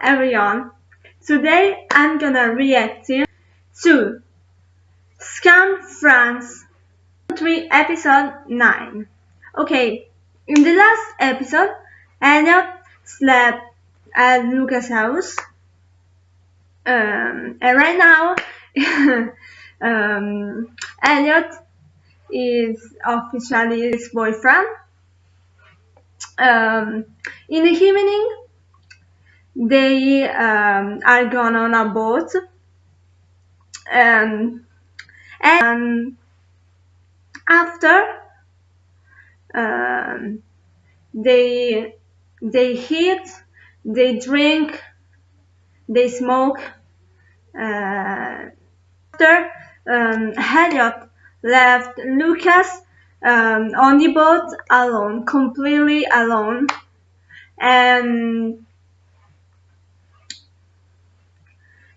Everyone. Today I'm gonna react to Skam France 3 episode 9. Okay, in the last episode, Elliot slept at Lucas' house. Um, and right now, um, Elliot is officially his boyfriend. Um, in the evening, they um, are gone on a boat. And, and after um, they they eat they drink they smoke uh, after um, left Lucas um, on the boat alone completely alone. And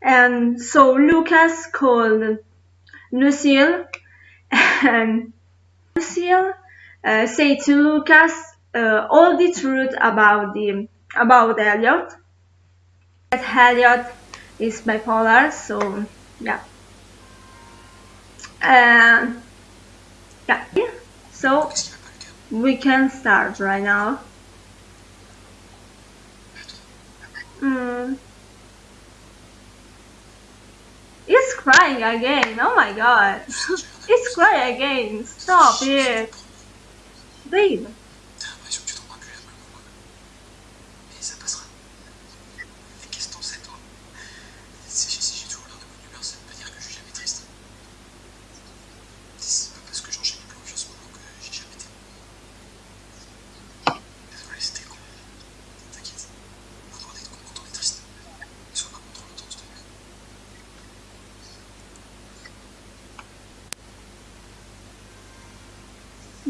And so Lucas called Lucille and Lucille uh, say to Lucas uh, all the truth about the about Elliot. That Elliot is bipolar, so yeah. Uh, yeah. So we can start right now. Mm. It's crying again. Oh my god. it's crying again. Stop it. Babe.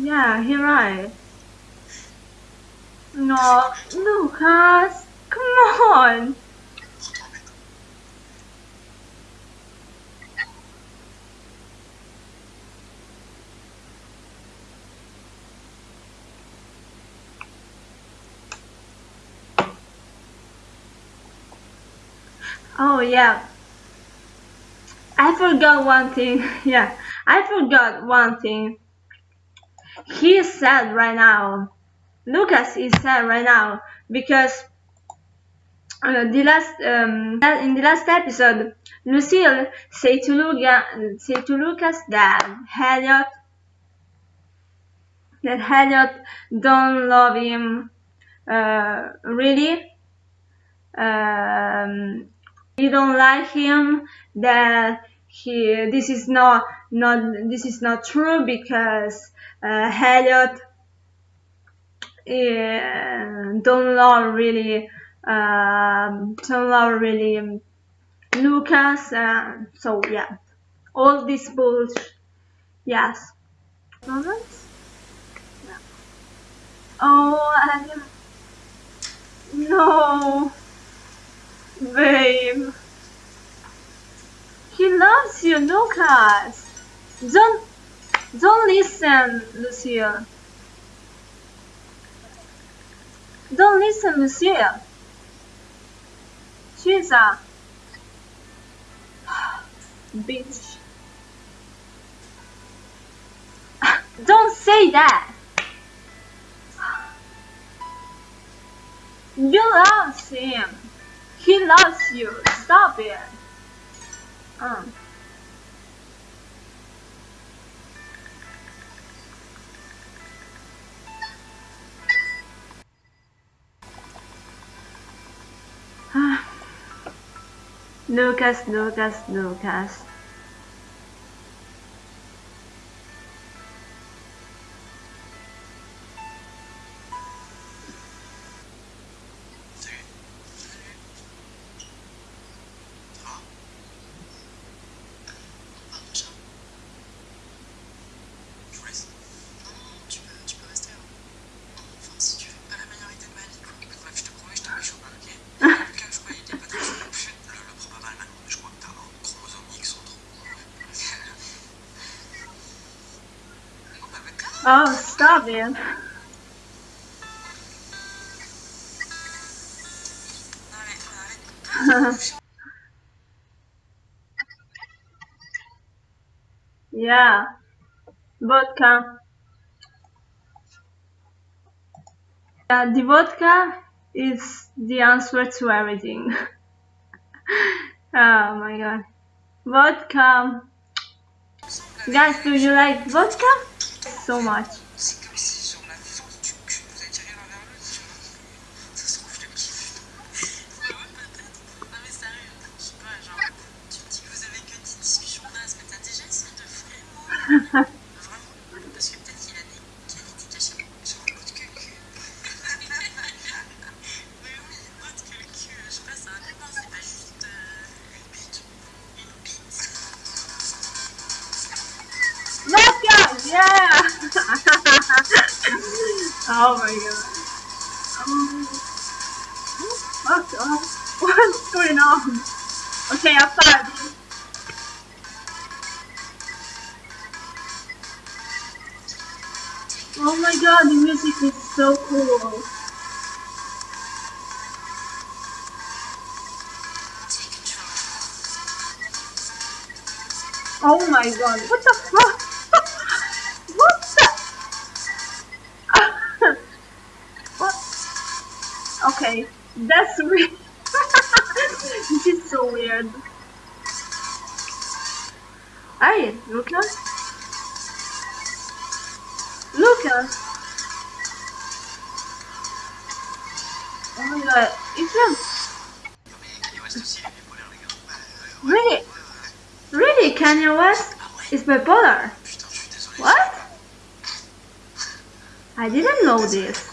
Yeah, you're right. No, Lucas, come on. Oh yeah. I forgot one thing. Yeah, I forgot one thing. He is sad right now. Lucas is sad right now because uh, the last um, in the last episode, Lucille say to say to Lucas that Elliot that Elliot don't love him uh, really. Um, he don't like him. That he this is not not this is not true because uh, Elliot uh, don't love really um, don't love really um, Lucas uh, so yeah. All this bullshit yes. Yeah. oh I, no. Babe he loves you Lucas don't don't listen, Lucille. Don't listen, Lucille. She's a bitch. Don't say that. You love him. He loves you. Stop it. Lucas, Lucas, Lucas. Oh, stop, man. yeah, vodka. Uh, the vodka is the answer to everything. oh my god. Vodka. Guys, do you like vodka? C'est comme si, sur la force du cul, vous aviez rien envers l'autre. Ça se trouve, je le kiffe. Ah non, mais sérieux. Je sais pas, genre, tu dis que vous avez que 10 discussions là. Est-ce que t'as déjà essayé de faire Vraiment. Parce que peut-être qu'il a dit qualités cachées. Genre, autre que cul. Mais oui, autre que le cul. Je sais pas, ça va dépendre. C'est pas juste euh, une piste. Une piste. Viens, viens, viens! Oh my god! Oh, what the? What's going on? Okay, I'm outside. Oh my god, the music is so cool. Oh my god, what the fuck? Okay, that's weird. this is so weird. Hey, Lucas? Lucas! Oh my god, it's him! Really? Really, Kanye West is bipolar? What? I didn't know this.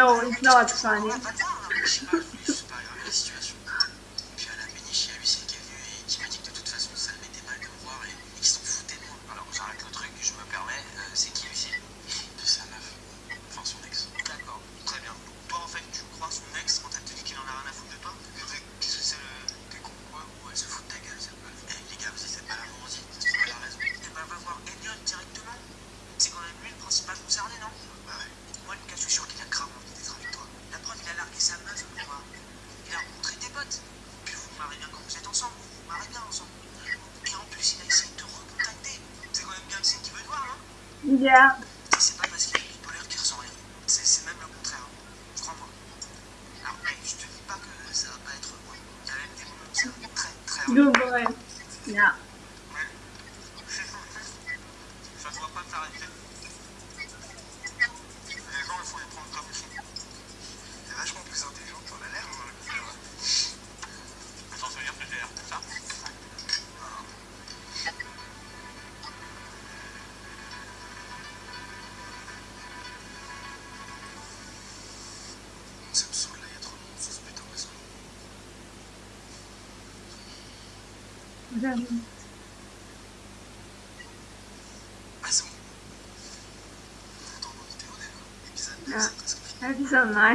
no, it's not sunny. Yeah. Да. Ja, det er ikke sånn, nei.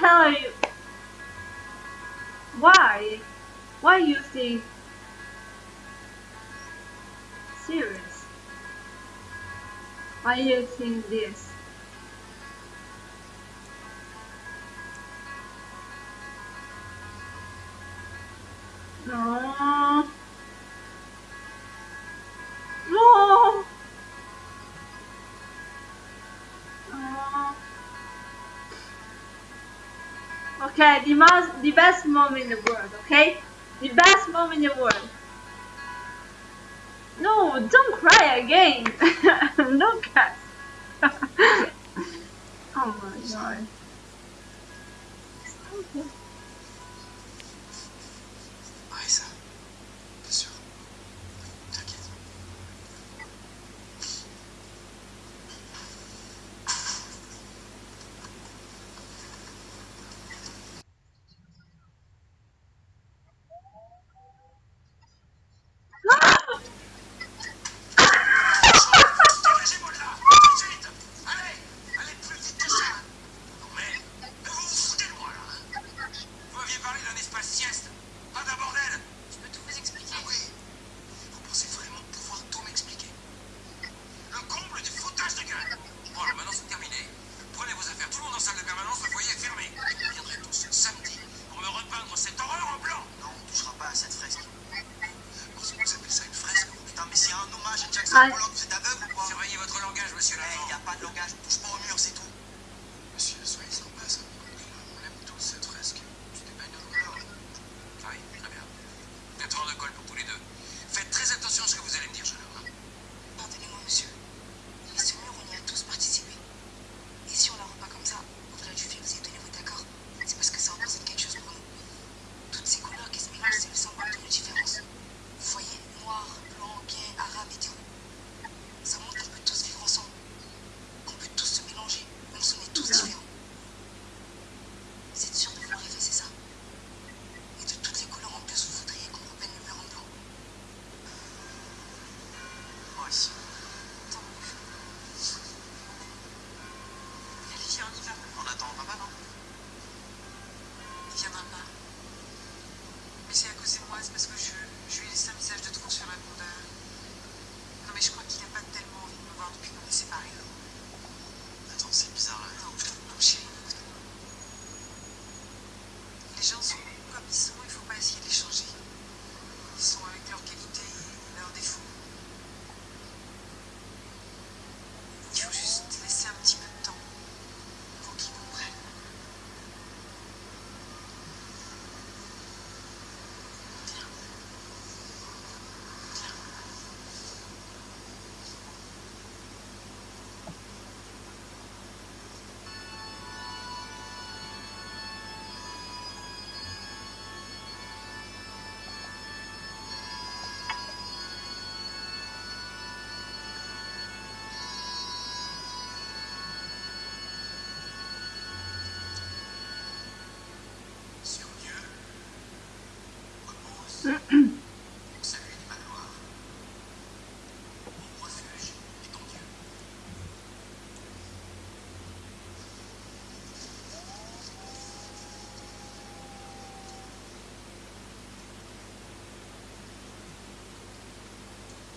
hell are you? Why? Why you think? Serious? Why you think this? Okay, the most, the best mom in the world. Okay, the best mom in the world. No, don't cry again. Look at. oh my god. Bye.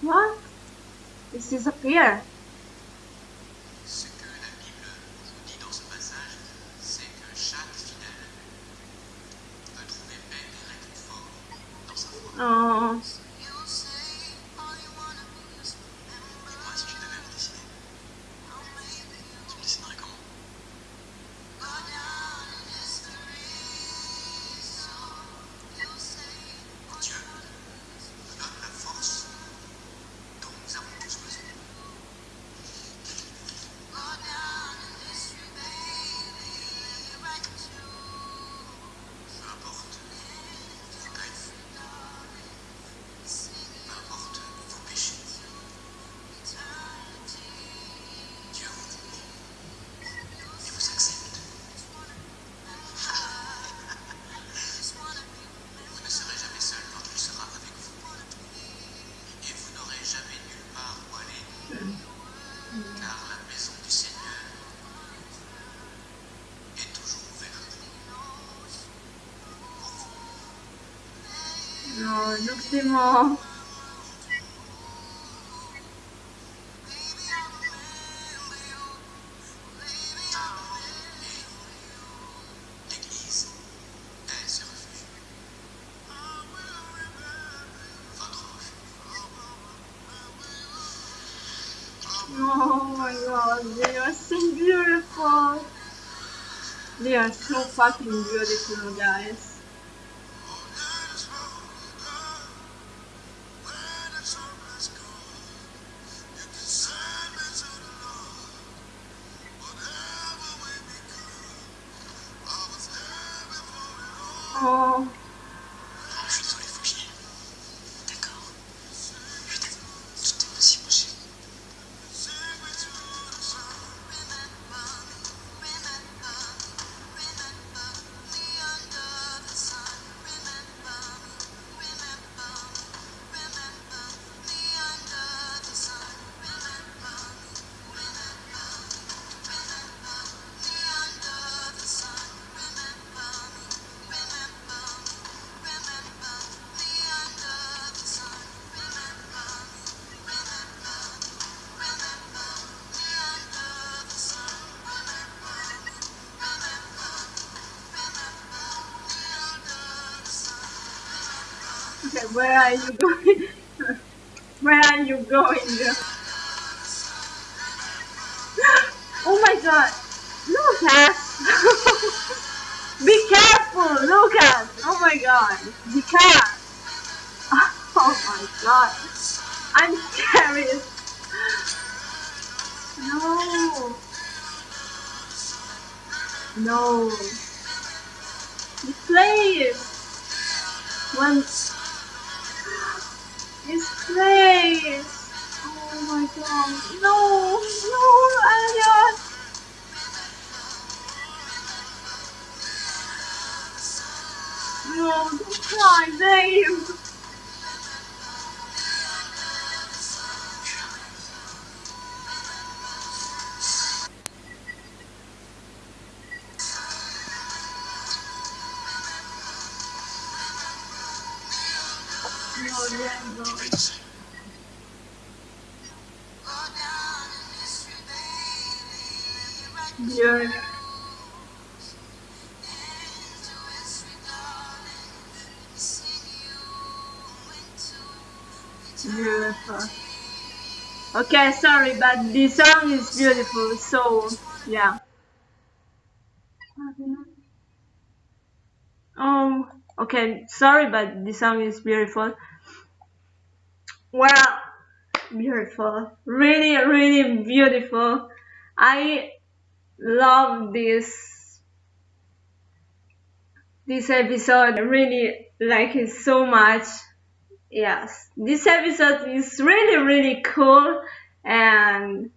What? This is a pier. 嗯 Oh my god, they are so beautiful. They are so fucking beautiful, guys. Okay, where are you going? where are you going? oh my god, Lucas! Be careful, Lucas! Oh my god, the car! Oh my god, I'm scared. No. No. The place. This place. Oh my god. No. No, Elliot. No, don't cry, babe. Beautiful. Okay, sorry, but the song is beautiful, so yeah. Oh, okay, sorry, but the song is beautiful. Well, beautiful. Really, really beautiful. I love this this episode. I really like it so much. Yes, this episode is really, really cool and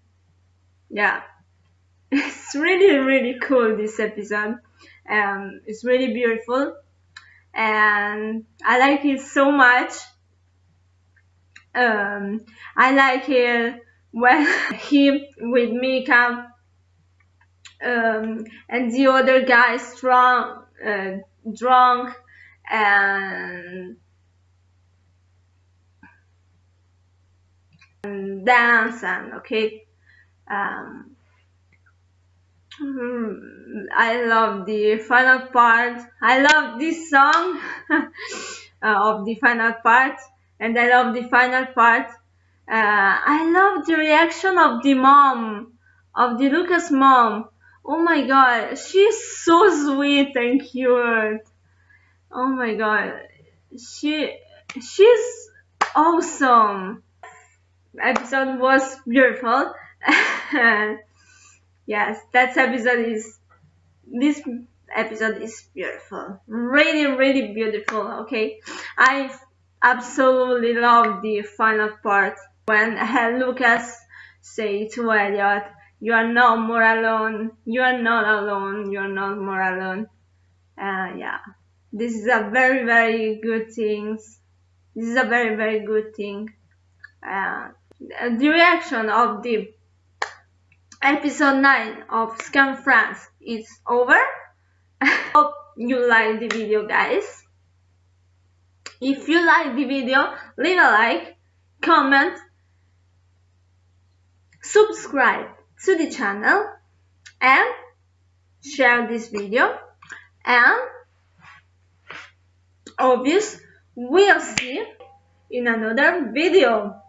yeah, it's really, really cool. This episode, um, it's really beautiful and I like it so much. Um, I like it when he with Mika um, and the other guy strong, uh, drunk and, dance and okay. Um, mm, I love the final part. I love this song uh, of the final part, and I love the final part. Uh, I love the reaction of the mom, of the Lucas mom. Oh my god, she's so sweet and cute. Oh my god, she she's awesome. Episode was beautiful. yes, that episode is this episode is beautiful. Really, really beautiful. Okay, I absolutely love the final part when uh, Lucas say to Elliot, "You are not more alone. You are not alone. You are not more alone." Uh, yeah, this is a very, very good thing. This is a very, very good thing. Uh, the reaction of the episode 9 of Skam France is over. Hope you like the video guys. If you like the video, leave a like, comment, subscribe to the channel and share this video and obvious we'll see in another video